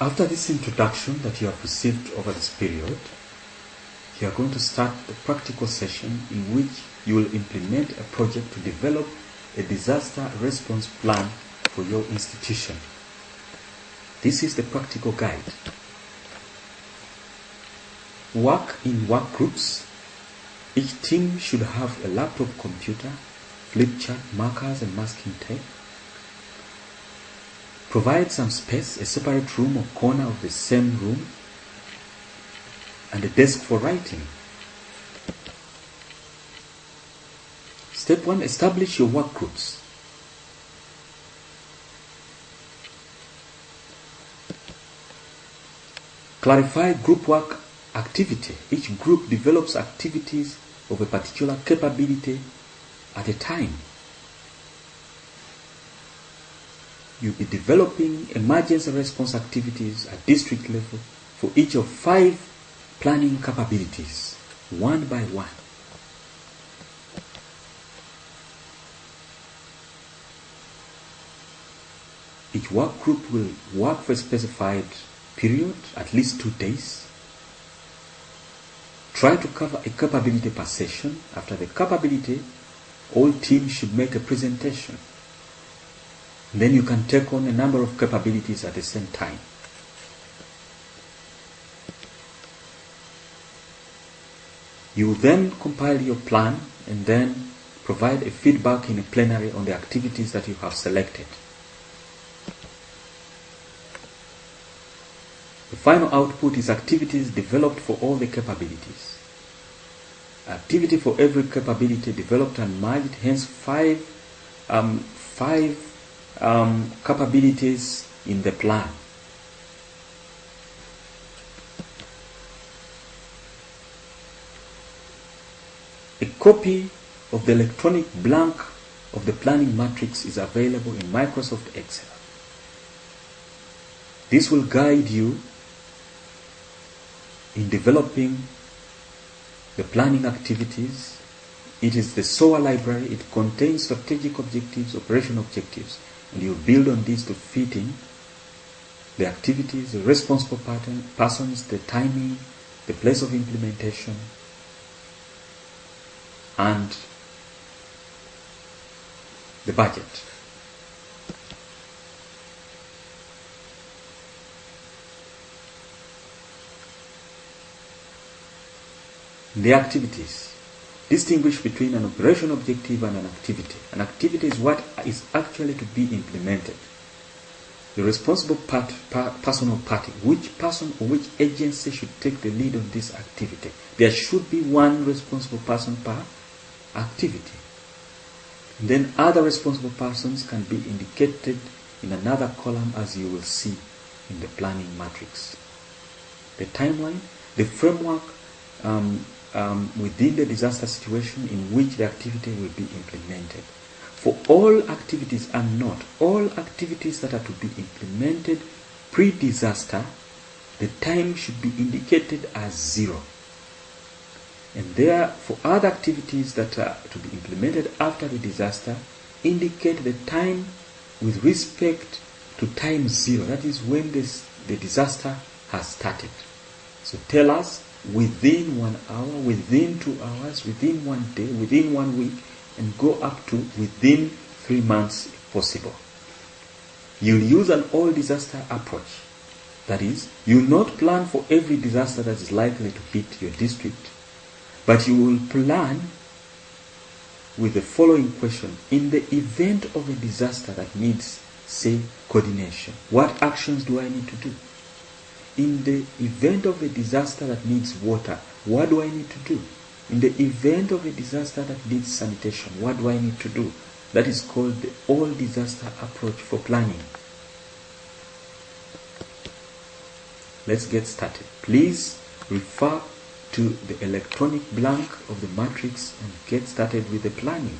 After this introduction that you have received over this period, you are going to start the practical session in which you will implement a project to develop a disaster response plan for your institution. This is the practical guide. Work in work groups. Each team should have a laptop computer, flip chart, markers and masking tape. Provide some space, a separate room or corner of the same room, and a desk for writing. Step 1 Establish your work groups. Clarify group work activity. Each group develops activities of a particular capability at a time. You'll be developing emergency response activities at district level for each of five planning capabilities, one by one. Each work group will work for a specified period, at least two days. Try to cover a capability per session. After the capability, all teams should make a presentation. Then you can take on a number of capabilities at the same time. You then compile your plan and then provide a feedback in a plenary on the activities that you have selected. The final output is activities developed for all the capabilities. Activity for every capability developed and merged, hence five, um, five um, capabilities in the plan. A copy of the electronic blank of the planning matrix is available in Microsoft Excel. This will guide you in developing the planning activities. It is the SOA library. It contains strategic objectives, operation objectives, and you build on this to fit in the activities, the responsible pattern, persons, the timing, the place of implementation, and the budget. The activities. Distinguish between an operation objective and an activity. An activity is what is actually to be implemented. The responsible part, per, person or party, which person or which agency should take the lead on this activity. There should be one responsible person per activity. And then other responsible persons can be indicated in another column as you will see in the planning matrix. The timeline, the framework um, um, within the disaster situation in which the activity will be implemented. For all activities and not all activities that are to be implemented pre-disaster, the time should be indicated as zero. And there, for other activities that are to be implemented after the disaster, indicate the time with respect to time zero. That is when this, the disaster has started. So tell us within one hour, within two hours, within one day, within one week, and go up to within three months if possible. You'll use an all disaster approach. That is, you will not plan for every disaster that is likely to hit your district, but you will plan with the following question. In the event of a disaster that needs, say, coordination, what actions do I need to do? In the event of a disaster that needs water, what do I need to do? In the event of a disaster that needs sanitation, what do I need to do? That is called the all disaster approach for planning. Let's get started. Please refer to the electronic blank of the matrix and get started with the planning.